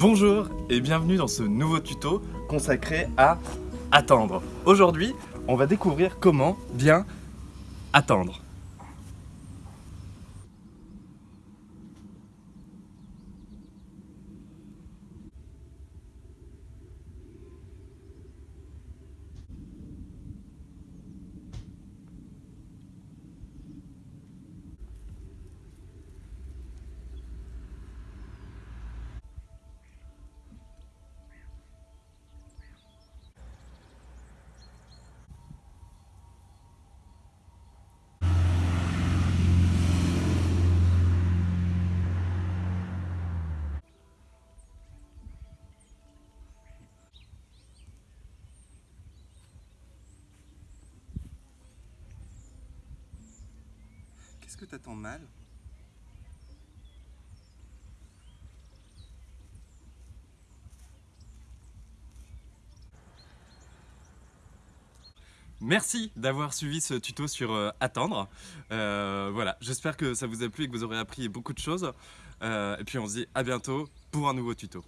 Bonjour et bienvenue dans ce nouveau tuto consacré à attendre. Aujourd'hui, on va découvrir comment bien attendre. Mal Merci d'avoir suivi ce tuto sur euh, attendre. Euh, voilà, j'espère que ça vous a plu et que vous aurez appris beaucoup de choses. Euh, et puis on se dit à bientôt pour un nouveau tuto.